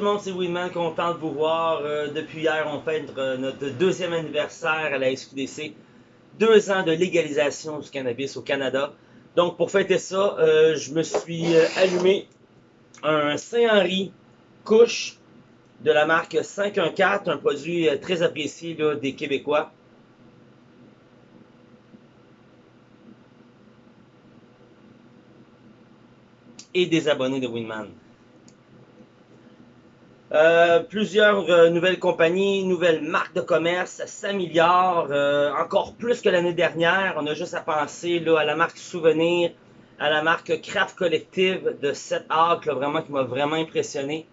tout le monde, c'est Winman, content de vous voir. Euh, depuis hier, on fête euh, notre deuxième anniversaire à la SQDC. Deux ans de légalisation du cannabis au Canada. Donc, pour fêter ça, euh, je me suis allumé un Saint-Henri couche de la marque 514, un produit très apprécié des Québécois. Et des abonnés de Winman. Euh, plusieurs euh, nouvelles compagnies, nouvelles marques de commerce, ça s'améliore euh, encore plus que l'année dernière. On a juste à penser là, à la marque Souvenir, à la marque Craft Collective de 7 Arc, vraiment qui m'a vraiment impressionné.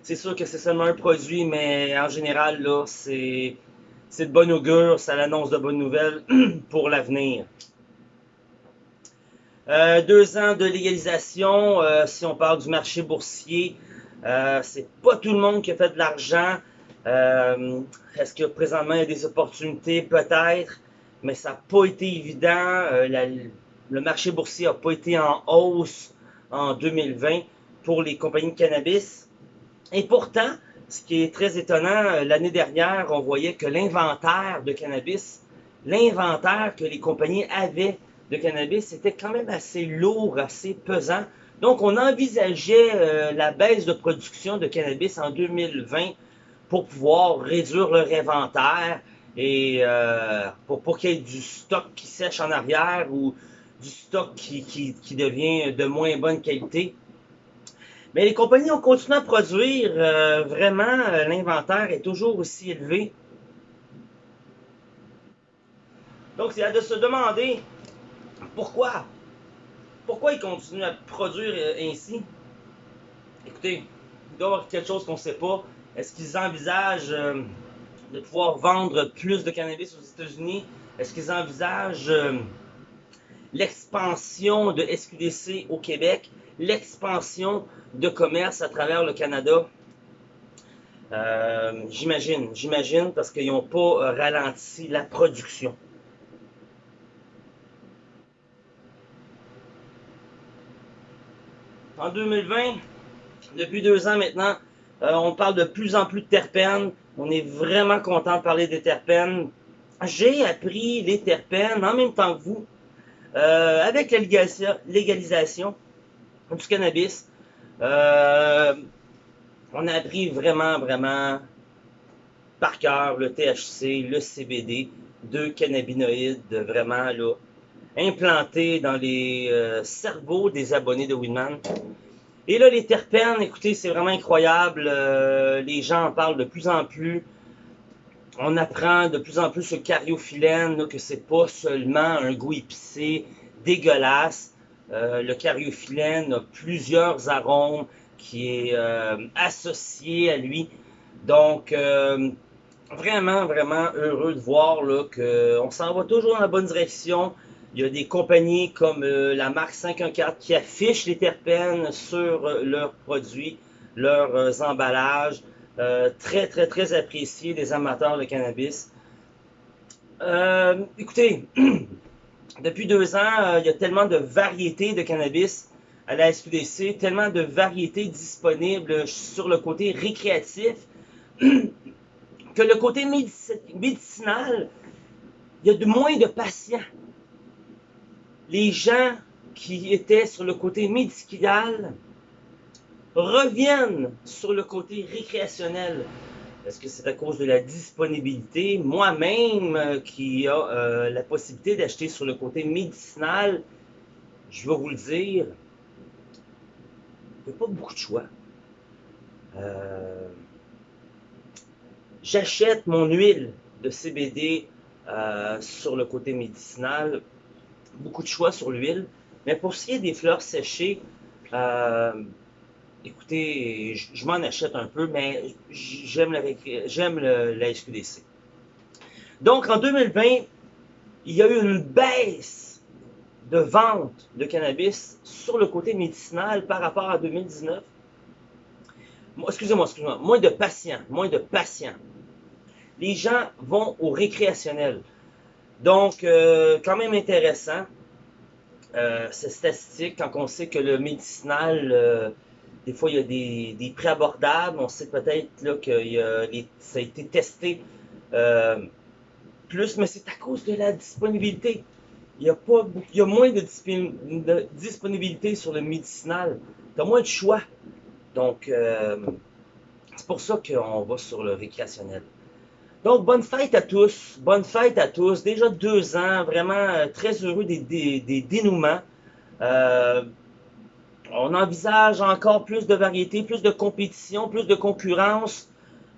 C'est sûr que c'est seulement un produit, mais en général, là, c'est, c'est de bonne augure, ça l'annonce de bonnes nouvelles pour l'avenir. deux ans de légalisation, si on parle du marché boursier, euh, c'est pas tout le monde qui a fait de l'argent. Euh, est-ce que il y a des opportunités? Peut-être, mais ça n'a pas été évident. Euh, le marché boursier n'a pas été en hausse en 2020 pour les compagnies de cannabis. Et pourtant, ce qui est très étonnant, l'année dernière, on voyait que l'inventaire de cannabis, l'inventaire que les compagnies avaient de cannabis, était quand même assez lourd, assez pesant. Donc, on envisageait euh, la baisse de production de cannabis en 2020 pour pouvoir réduire leur inventaire et euh, pour, qu'il y ait du stock qui sèche en arrière ou du stock qui, qui, devient de moins bonne qualité. Mais les compagnies ont continué à produire. Euh, vraiment, l'inventaire est toujours aussi élevé. Donc, c'est à de se demander pourquoi ils continuent à produire euh, ainsi? Écoutez, il doit y avoir quelque chose qu'on ne sait pas. Est-ce qu'ils envisagent euh, de pouvoir vendre plus de cannabis aux États-Unis? Est-ce qu'ils envisagent euh, l'expansion de SQDC au Québec, l'expansion de commerce à travers le Canada? j'imagine, j'imagine, parce qu'ils n'ont pas ralenti la production. En 2020, depuis deux ans maintenant, euh, on parle de plus en plus de terpènes. On est vraiment content de parler des terpènes. J'ai appris les terpènes en même temps que vous, euh, avec la légalisation du cannabis. Euh, on a appris vraiment, vraiment par cœur le THC, le CBD, deux cannabinoïdes vraiment là, implanté dans les euh, cerveaux des abonnés de Winman. Et là, les terpènes, écoutez, c'est vraiment incroyable. Euh, les gens en parlent de plus en plus. On apprend de plus en plus ce cariophyllène, que c'est pas seulement un goût épicé, dégueulasse. Euh, le cariophyllène a plusieurs arômes qui est associé à lui. Donc, vraiment, vraiment heureux de voir qu'on s'en va toujours dans la bonne direction. Il y a des compagnies comme euh, la marque 514 qui affichent les terpènes sur euh, leurs produits, leurs euh, emballages. très, très, très appréciés des amateurs de cannabis. écoutez, depuis deux ans, il y a tellement de variétés de cannabis à la SQDC, tellement de variétés disponibles sur le côté récréatif, que le côté médicinal, il y a de moins de patients les gens qui étaient sur le côté médical reviennent sur le côté récréationnel. Est-ce que c'est à cause de la disponibilité? Moi-même, euh, qui a euh, la possibilité d'acheter sur le côté médicinal, je vais vous le dire, il n'y a pas beaucoup de choix. Euh, j'achète mon huile de CBD sur le côté médicinal beaucoup de choix sur l'huile. Mais pour ce qui est des fleurs séchées, euh, écoutez, je, m'en achète un peu, mais j'aime j'aime la SQDC. Donc, en 2020, il y a eu une baisse de vente de cannabis sur le côté médicinal par rapport à 2019. Excusez-moi, excusez-moi, moins de patients, moins de patients. Les gens vont au récréationnel. Donc, euh, quand même intéressant, euh, cette statistique, quand on sait que le médicinal, euh, Des fois, il y a des, des prix abordables. On sait peut-être que ça a été testé euh, plus, mais c'est à cause de la disponibilité. Il y a, pas, il y a moins de, disponibilité sur le médicinal. Tu as moins de choix. Donc, c'est pour ça qu'on va sur le récréationnel. Donc, bonne fête à tous. Bonne fête à tous. Déjà deux ans, vraiment euh, très heureux des, dénouements. Euh, on envisage encore plus de variété, plus de compétition, plus de concurrence,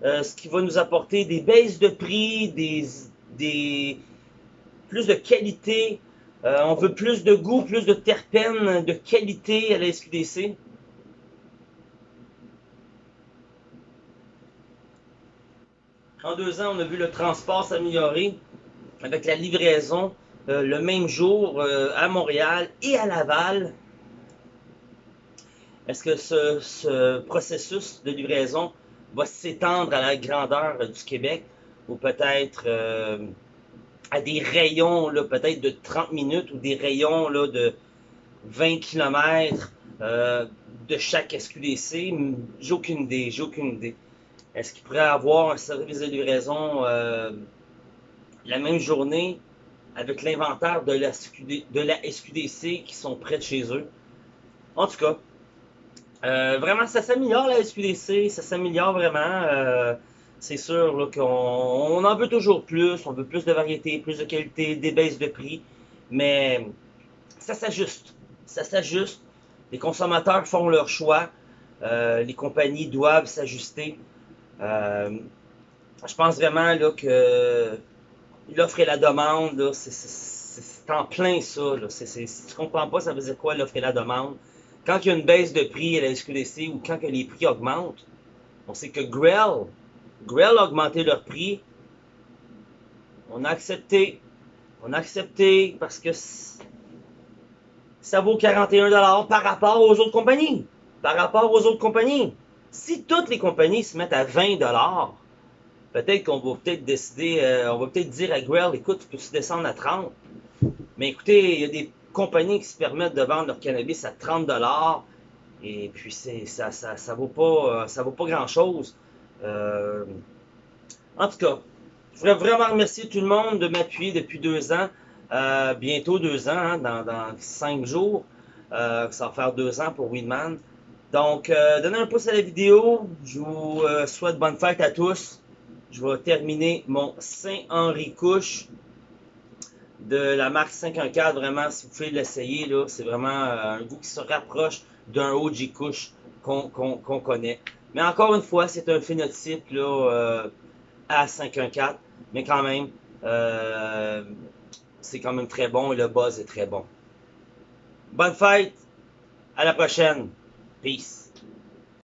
euh, ce qui va nous apporter des baisses de prix, des plus de qualité. on veut plus de goût, plus de terpènes, de qualité à la SQDC. En deux ans, on a vu le transport s'améliorer avec la livraison euh, le même jour euh, à Montréal et à Laval. Est-ce que ce, processus de livraison va s'étendre à la grandeur du Québec ou peut-être euh, à des rayons peut-être de 30 minutes ou des rayons là, de 20 km de chaque SQDC? J'ai aucune idée, j'ai aucune idée. Est-ce qu'il pourrait avoir un service de livraison euh, la même journée avec l'inventaire de la, SQDC qui sont près de chez eux? En tout cas, euh, vraiment, ça s'améliore la SQDC, ça s'améliore vraiment. Euh, c'est sûr qu'on en veut toujours plus, on veut plus de variété, plus de qualité, des baisses de prix, mais ça s'ajuste. Ça s'ajuste. Les consommateurs font leur choix. les compagnies doivent s'ajuster. Euh, je pense vraiment là, que l'offre et la demande, c'est en plein ça. Là. si tu comprends pas, ça veut dire quoi l'offre et la demande? Quand il y a une baisse de prix à la SQDC ou quand que les prix augmentent, on sait que Grell, Grell a augmenté leur prix. On a accepté. On a accepté parce que ça vaut 41$ par rapport aux autres compagnies. Par rapport aux autres compagnies. Si toutes les compagnies se mettent à 20 dollars, peut-être qu'on va peut-être décider, euh, on va peut-être dire à Grell, écoute, tu peux se descendre à 30. Mais écoutez, il y a des compagnies qui se permettent de vendre leur cannabis à 30 dollars. Et puis ça, ça, ça vaut pas, euh, ça vaut pas grand chose. Euh, en tout cas, je voudrais vraiment remercier tout le monde de m'appuyer depuis deux ans. bientôt deux ans, hein, dans, dans, cinq jours. ça va faire deux ans pour Weedman. Donc, euh, donnez un pouce à la vidéo. Je vous euh, souhaite bonne fête à tous. Je vais terminer mon Saint-Henri Couche de la marque 514. Vraiment, si vous pouvez l'essayer, c'est vraiment euh, un goût qui se rapproche d'un OG Couche qu'on connaît. Mais encore une fois, c'est un phénotype là, à 514. Mais quand même, c'est quand même très bon et le buzz est très bon. Bonne fête! À la prochaine! Peace.